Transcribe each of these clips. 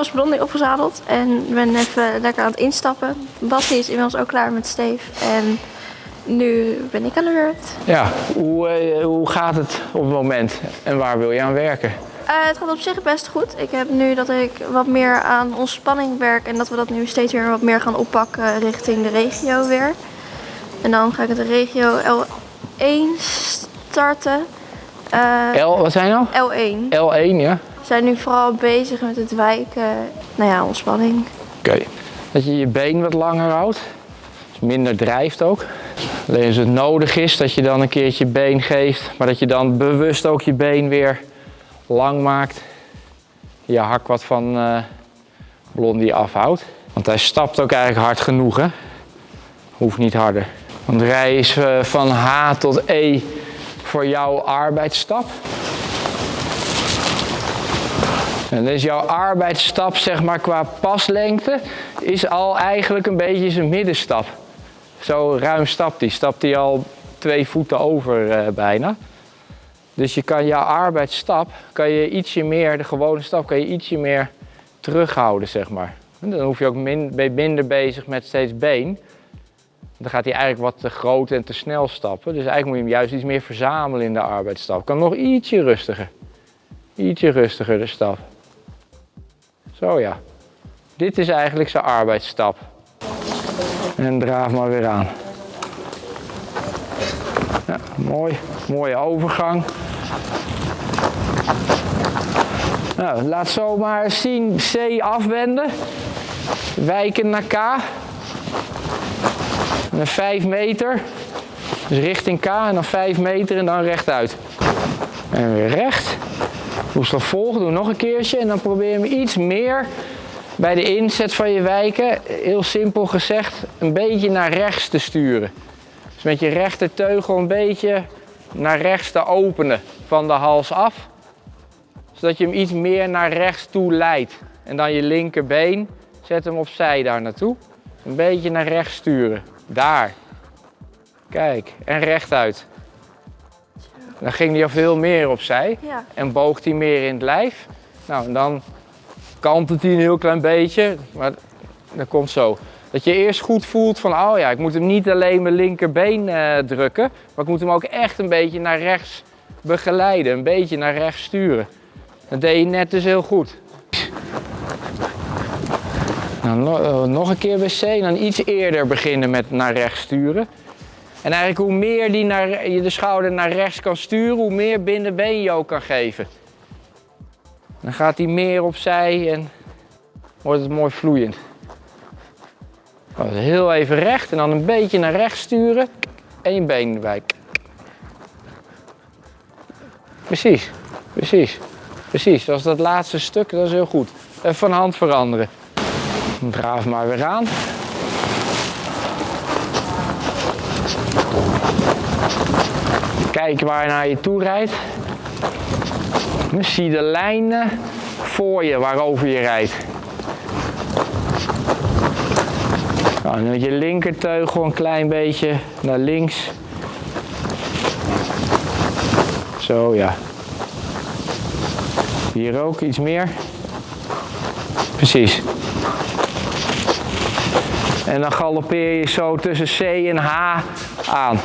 inmiddels Blondie opgezadeld en ben even lekker aan het instappen. Basti is inmiddels ook klaar met Steef en nu ben ik aan de beurt. Ja, hoe, eh, hoe gaat het op het moment en waar wil je aan werken? Uh, het gaat op zich best goed. Ik heb nu dat ik wat meer aan ontspanning werk en dat we dat nu steeds weer wat meer gaan oppakken richting de regio weer. En dan ga ik het de regio L1 starten. Uh, L, wat zijn nou? L1. L1, ja. Zijn nu vooral bezig met het wijken, nou ja, ontspanning. Oké. Dat je je been wat langer houdt. Minder drijft ook. Alleen als het nodig is dat je dan een keertje been geeft, maar dat je dan bewust ook je been weer lang maakt. Je hak wat van uh, Blondie afhoudt. Want hij stapt ook eigenlijk hard genoeg hè. Hoeft niet harder. Want rij is uh, van H tot E voor jouw arbeidsstap. En dus jouw arbeidsstap, zeg maar qua paslengte, is al eigenlijk een beetje zijn middenstap. Zo ruim stapt hij. Stapt hij al twee voeten over uh, bijna. Dus je kan jouw arbeidsstap, kan je ietsje meer, de gewone stap, kan je ietsje meer terughouden, zeg maar. En dan hoef je ook min, minder bezig met steeds been. Dan gaat hij eigenlijk wat te groot en te snel stappen. Dus eigenlijk moet je hem juist iets meer verzamelen in de arbeidsstap. Kan nog ietsje rustiger. Ietsje rustiger de stap. Zo ja. Dit is eigenlijk zijn arbeidsstap. En draaf maar weer aan. Ja, mooi. Mooie overgang. Nou, laat zomaar zien C afwenden. Wijken naar K. En dan 5 meter. Dus richting K en dan 5 meter en dan rechtuit. En weer recht. Toeslag volgen, doe nog een keertje en dan probeer je hem iets meer bij de inzet van je wijken, heel simpel gezegd, een beetje naar rechts te sturen. Dus met je rechterteugel een beetje naar rechts te openen van de hals af. Zodat je hem iets meer naar rechts toe leidt. En dan je linkerbeen, zet hem opzij daar naartoe. Een beetje naar rechts sturen. Daar. Kijk, en rechtuit. Dan ging hij al veel meer opzij. Ja. En boogt hij meer in het lijf. Nou, en dan kantelt hij een heel klein beetje. Maar dat komt zo. Dat je eerst goed voelt van, oh ja, ik moet hem niet alleen mijn linkerbeen uh, drukken. Maar ik moet hem ook echt een beetje naar rechts begeleiden. Een beetje naar rechts sturen. Dat deed je net dus heel goed. Nou, nog een keer bij C en dan iets eerder beginnen met naar rechts sturen. En eigenlijk hoe meer die naar, je de schouder naar rechts kan sturen, hoe meer binnenbeen je ook kan geven. Dan gaat hij meer opzij en wordt het mooi vloeiend. Heel even recht en dan een beetje naar rechts sturen en je been wijken. Precies, precies, precies. Dat dat laatste stuk, dat is heel goed. Even van hand veranderen. Draaf maar weer aan. Kijk waar je naar je toe rijdt. Dan zie de lijnen voor je waarover je rijdt. Nou, dan je linkerteugel een klein beetje naar links. Zo ja. Hier ook iets meer. Precies. En dan galoppeer je zo tussen C en H aan.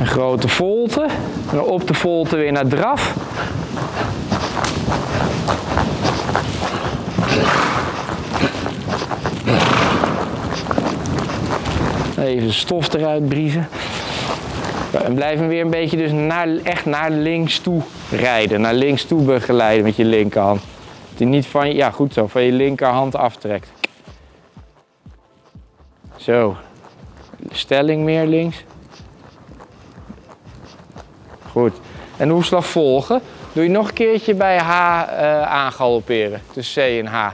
Een grote volte. En op de volte weer naar draf. Even stof eruit briezen. En blijf hem weer een beetje dus naar, echt naar links toe rijden. Naar links toe begeleiden met je linkerhand. Dat hij niet van, ja goed zo, van je linkerhand aftrekt. Zo. Stelling meer links. Goed. En de hoeslag volgen. Doe je nog een keertje bij H uh, aangalopperen. Tussen C en H.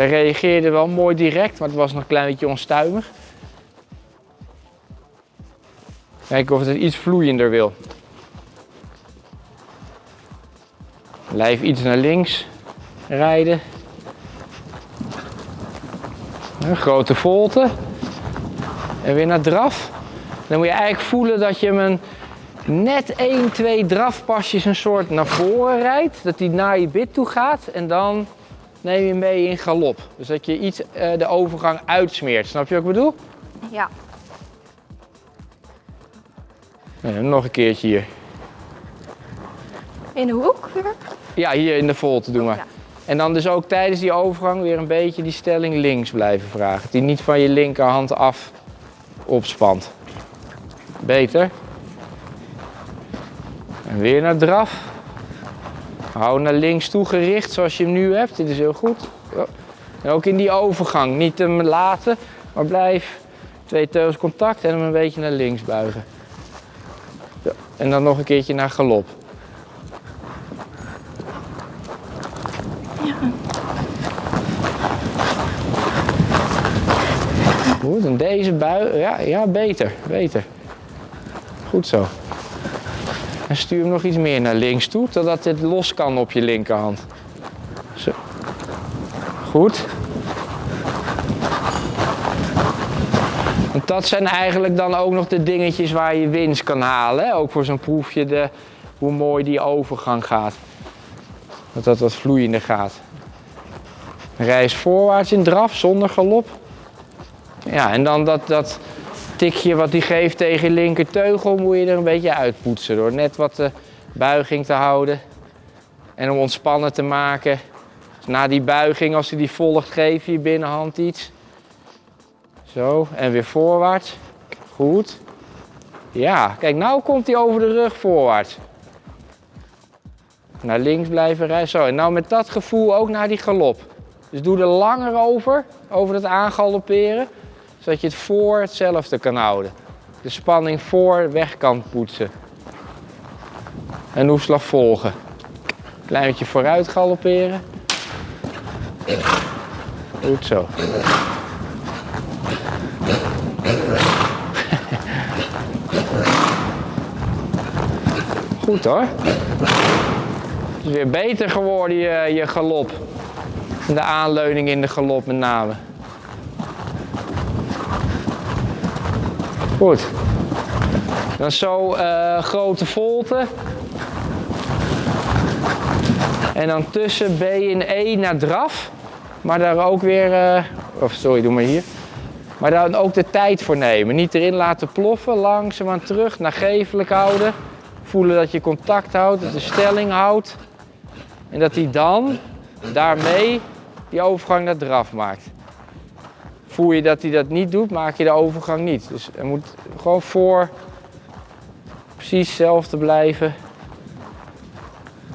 Hij reageerde wel mooi direct, maar het was nog een klein beetje onstuimig. Kijken of het iets vloeiender wil. Lijf iets naar links. rijden. Een grote volte. En weer naar draf. Dan moet je eigenlijk voelen dat je hem een net 1, 2 drafpasjes een soort naar voren rijdt. Dat hij naar je bit toe gaat. En dan neem je mee in galop. Dus dat je iets uh, de overgang uitsmeert. Snap je wat ik bedoel? Ja. En nog een keertje hier. In de hoek weer? Ja, hier in de volte doen we. Oh, ja. En dan dus ook tijdens die overgang weer een beetje die stelling links blijven vragen. Die niet van je linkerhand af opspant. Beter. En weer naar draf. Hou naar links toe gericht zoals je hem nu hebt. Dit is heel goed. En ook in die overgang. Niet hem laten, maar blijf twee teugels contact en hem een beetje naar links buigen. En dan nog een keertje naar galop. Goed, en deze bui, ja, ja, beter, beter. Goed zo. En stuur hem nog iets meer naar links toe, totdat het los kan op je linkerhand. Zo. Goed. Want dat zijn eigenlijk dan ook nog de dingetjes waar je winst kan halen. Hè? Ook voor zo'n proefje de, hoe mooi die overgang gaat. Dat dat wat vloeiender gaat. Reis voorwaarts in draf zonder galop. Ja, en dan dat, dat tikje wat hij geeft tegen linker teugel moet je er een beetje uitpoetsen. Door net wat de buiging te houden. En om ontspannen te maken. Dus na die buiging, als hij die volgt, geef je je binnenhand iets. Zo, en weer voorwaarts. Goed. Ja, kijk, nou komt hij over de rug voorwaarts. Naar links blijven rijden. Zo, en nou met dat gevoel ook naar die galop. Dus doe er langer over, over het aangalopperen zodat je het voor hetzelfde kan houden. De spanning voor weg kan poetsen. En hoefslag volgen. Klein beetje vooruit galopperen. Goed zo. Goed hoor. Het is weer beter geworden je, je galop. De aanleuning in de galop met name. Goed. Dan zo uh, grote volte. En dan tussen B en E naar draf. Maar daar ook weer, uh, of sorry, doe maar hier. Maar daar ook de tijd voor nemen. Niet erin laten ploffen, langzaamaan terug, nagevelijk houden. Voelen dat je contact houdt, dat de stelling houdt. En dat hij dan daarmee die overgang naar draf maakt voel je dat hij dat niet doet, maak je de overgang niet. Dus er moet gewoon voor precies hetzelfde blijven.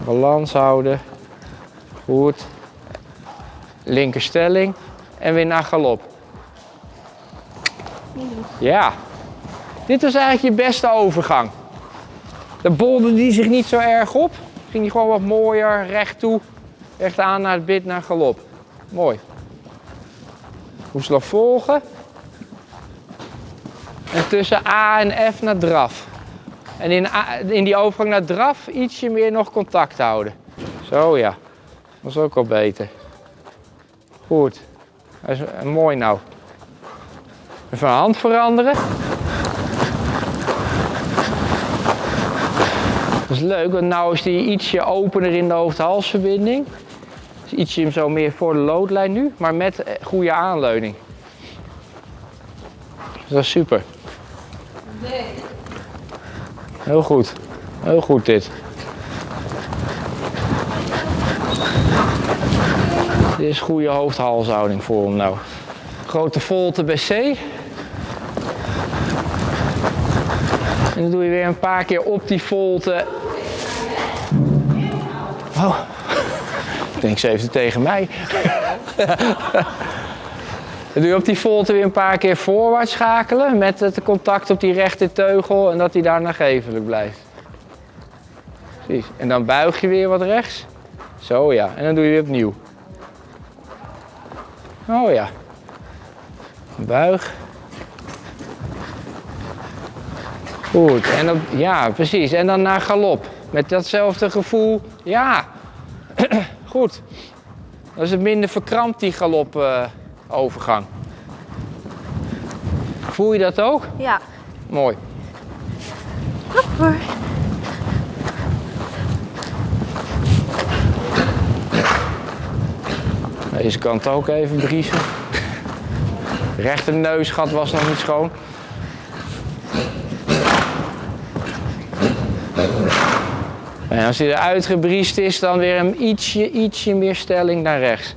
Balans houden. Goed. Linkerstelling. En weer naar galop. Ja. Dit was eigenlijk je beste overgang. De bolde die zich niet zo erg op. Ging die gewoon wat mooier recht toe. Recht aan naar het bit naar galop. Mooi hoefslag volgen. En tussen A en F naar draf. En in, in die overgang naar draf ietsje meer nog contact houden. Zo ja, dat is ook al beter. Goed, is mooi nou. Even hand veranderen. Dat is leuk, want nu is die ietsje opener in de hoofd-halsverbinding ietsje zo meer voor de loodlijn nu, maar met eh, goede aanleuning. Dus dat is super. Heel goed. Heel goed dit. Dit is goede hoofdhalshouding voor hem nou. Grote volte bij C. En dan doe je weer een paar keer op die volte. Oh denk ze heeft het tegen mij. Dan doe je op die volte weer een paar keer voorwaarts schakelen met het contact op die rechte teugel en dat hij daar nagevelijk blijft. Precies. En dan buig je weer wat rechts. Zo ja. En dan doe je weer opnieuw. Oh ja. Buig. Goed. En ja, precies. En dan naar galop. Met datzelfde gevoel. Ja. Goed. Dan is het minder verkrampt, die galopovergang. Voel je dat ook? Ja. Mooi. Hop hoor. Deze kant ook even briezen. Rechter neusgat was nog niet schoon. En als hij eruit gebriest is, dan weer een ietsje, ietsje meer stelling naar rechts.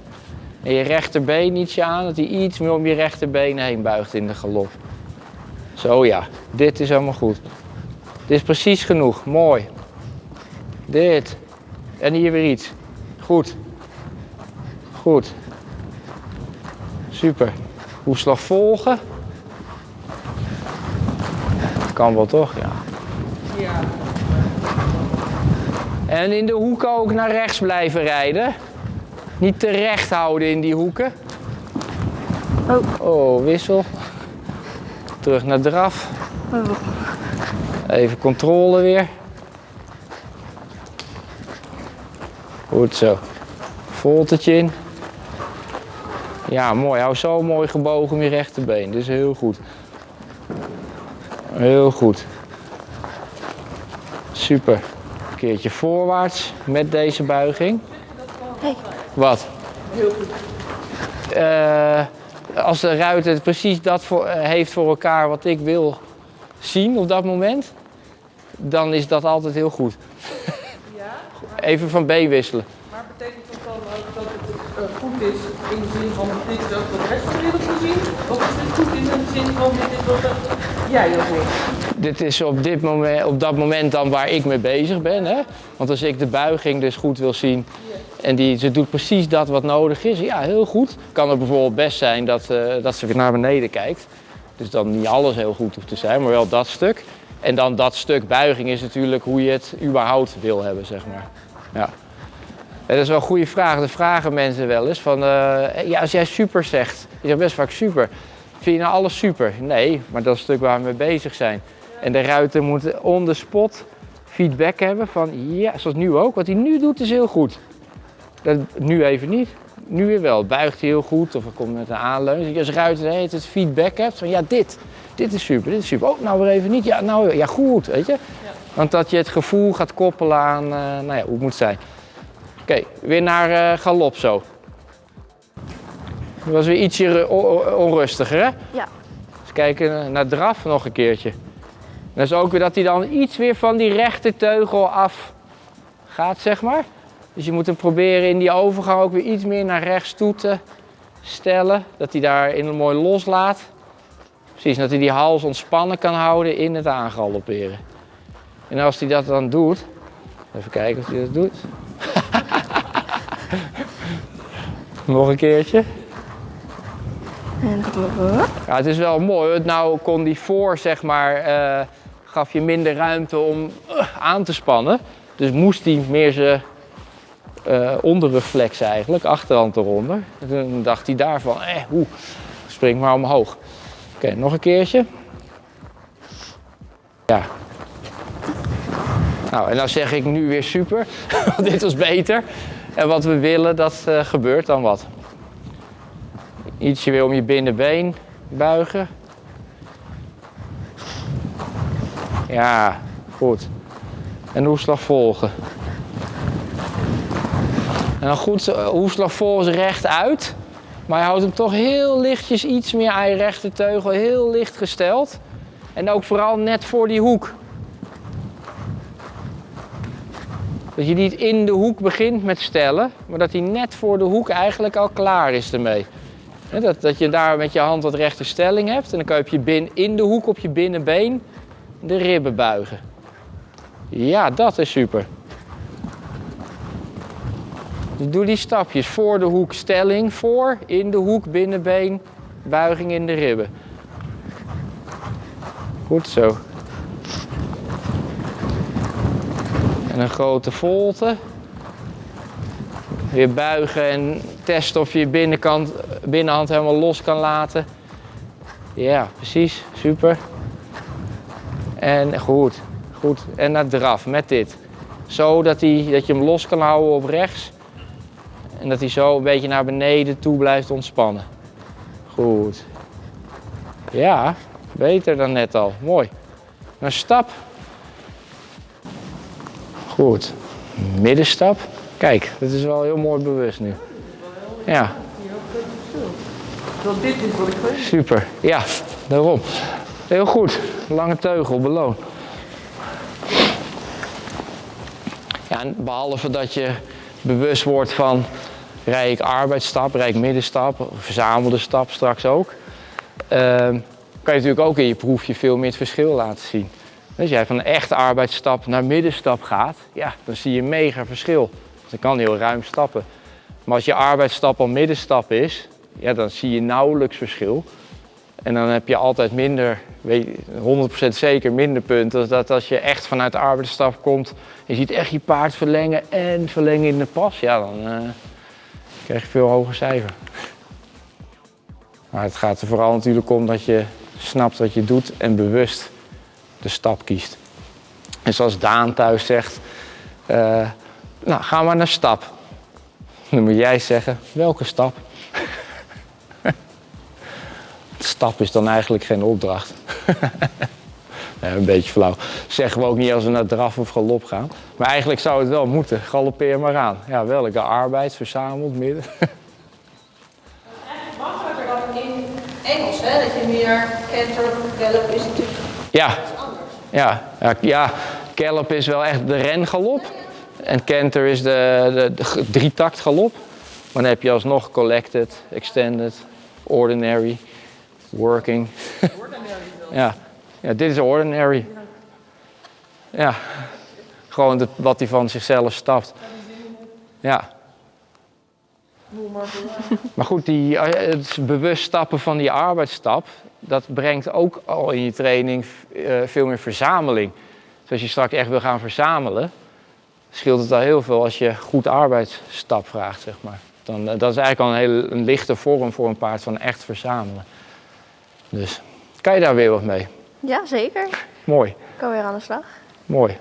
En je rechterbeen ietsje aan, dat hij iets meer om je rechterbeen heen buigt in de galop. Zo ja, dit is helemaal goed. Dit is precies genoeg, mooi. Dit. En hier weer iets. Goed. Goed. Super. Hoefslag volgen. Kan wel toch? Ja. Ja. En in de hoeken ook naar rechts blijven rijden. Niet te recht houden in die hoeken. Oh. Oh, wissel. Terug naar draf. Oh. Even controle weer. Goed zo. Voltertje in. Ja, mooi. Hou zo mooi gebogen je rechterbeen. Is heel goed. Heel goed. Super. Een keertje voorwaarts met deze buiging. Hey. Wat? Heel goed. Eh, als de ruiter precies dat voor, eh, heeft voor elkaar wat ik wil zien op dat moment, dan is dat altijd heel goed. Ja, Even van B wisselen. maar betekent dat dan ook dat het eh, goed is in de zin van dit is ook wat de rest van de wereld wil zien? Of is het goed in de zin van dit is wat dat jij ook wil? Dit is op, dit moment, op dat moment dan waar ik mee bezig ben. Hè? Want als ik de buiging dus goed wil zien en die, ze doet precies dat wat nodig is, ja, heel goed. Kan het bijvoorbeeld best zijn dat, eh, dat ze weer naar beneden kijkt. Dus dan niet alles heel goed hoeft te zijn, maar wel dat stuk. En dan dat stuk buiging is natuurlijk hoe je het überhaupt wil hebben, zeg maar. Ja. Dat is wel een goede vraag. Dat vragen mensen wel eens. Van, eh, ja, als jij super zegt, je zegt best vaak super. Vind je nou alles super? Nee, maar dat is het stuk waar we mee bezig zijn. En de ruiter moet on the spot feedback hebben van ja, zoals nu ook. Wat hij nu doet is heel goed. Dat, nu even niet. Nu weer wel. Buigt hij heel goed of er komt met een aanleun. Dat je als ruiter tijd feedback hebt van ja, dit. Dit is super, dit is super. Oh, nou weer even niet. Ja, nou ja, goed, weet je. Want dat je het gevoel gaat koppelen aan eh, nou ja, hoe het moet zijn. Oké, weer naar eh, galop zo. Dat was weer ietsje onrustiger, hè? Ja. Eens kijken naar draf nog een keertje. Dat is ook weer dat hij dan iets weer van die rechterteugel af gaat, zeg maar. Dus je moet hem proberen in die overgang ook weer iets meer naar rechts toe te stellen. Dat hij daarin mooi loslaat. Precies, dat hij die hals ontspannen kan houden in het aangalopperen. En als hij dat dan doet, even kijken of hij dat doet. Nog een keertje. Ja, het is wel mooi. want Nou kon die voor, zeg maar, eh, gaf je minder ruimte om eh, aan te spannen. Dus moest hij meer zijn eh onderrug flexen eigenlijk, achterhand eronder. En toen dacht hij daarvan, eh, hoe, spring maar omhoog. Oké, nog een keertje. Ja. Nou, en dan zeg ik nu weer super, want dit was beter. En wat we willen, dat eh, gebeurt dan wat. Ietsje weer om je binnenbeen buigen. Ja, goed. En hoefslag volgen. En dan goed, eh, hoefslag volgens recht uit. Maar je houdt hem toch heel lichtjes iets meer aan je rechterteugel, heel licht gesteld. En ook vooral net voor die hoek. Dat je niet in de hoek begint met stellen, maar dat hij net voor de hoek eigenlijk al klaar is ermee. Dat, dat je daar met je hand wat rechte stelling hebt en dan kan je op je bin, in de hoek op je binnenbeen de ribben buigen. Ja, dat is super. Dus doe die stapjes. Voor de hoek stelling, voor, in de hoek binnenbeen, buiging in de ribben. Goed zo. En een grote volte. Weer buigen en testen of je je binnenkant, binnenhand helemaal los kan laten. Ja, precies. Super. En goed, goed. En naar draf met dit. Zo dat, hij, dat je hem los kan houden op rechts. En dat hij zo een beetje naar beneden toe blijft ontspannen. Goed. Ja, beter dan net al. Mooi. Een stap. Goed. Middenstap. Kijk, dat is wel heel mooi bewust nu. Ja, dit is wat ik super. Ja, daarom. Heel goed. Lange teugel, beloon. Ja, behalve dat je bewust wordt van rij ik arbeidsstap, rij ik middenstap, verzamelde stap straks ook. ehm, kan je natuurlijk ook in je proefje veel meer het verschil laten zien. Als jij van een echte arbeidsstap naar middenstap gaat, ja, dan zie je mega verschil. Dan kan heel ruim stappen. Maar als je arbeidsstap al middenstap is, ja, dan zie je nauwelijks verschil. En dan heb je altijd minder, weet je, 100% zeker minder punten. Dan dat als je echt vanuit de arbeidsstap komt, je ziet echt je paard verlengen en verlengen in de pas, ja, dan eh, krijg je veel hoger cijfer. Maar het gaat er vooral natuurlijk om dat je snapt wat je doet en bewust de stap kiest. En zoals Daan thuis zegt, eh, nou ga maar naar stap. Dan moet jij zeggen, welke stap? Stap is dan eigenlijk geen opdracht. Nee, een beetje flauw. Zeggen we ook niet als we naar draf of galop gaan. Maar eigenlijk zou het wel moeten. Galoppeer maar aan. Ja, welke arbeid, verzameld, midden. makkelijker dan in Engels, hè? Dat je meer canter, gallop is natuurlijk Ja, iets anders. ja, ja, ja. Gallop is wel echt de rengalop. En canter is de, de, de drietakt galop. Maar dan heb je alsnog collected, extended, ordinary, working. ja. ja, dit is ordinary. Ja, gewoon het- wat hij van zichzelf stapt. Ja. Maar goed, die, eh, het bewust stappen van die arbeidsstap, dat brengt ook al in je training eh, veel meer verzameling. Dus als je straks echt wil gaan verzamelen, scheelt het al heel veel als je goed arbeidsstap vraagt, zeg maar. Dan, eh, dat is eigenlijk al een hele een lichte vorm voor een paard van echt verzamelen. Dus kan je daar weer wat mee? Ja, zeker. Mooi, Ik kan weer aan de slag. mooi.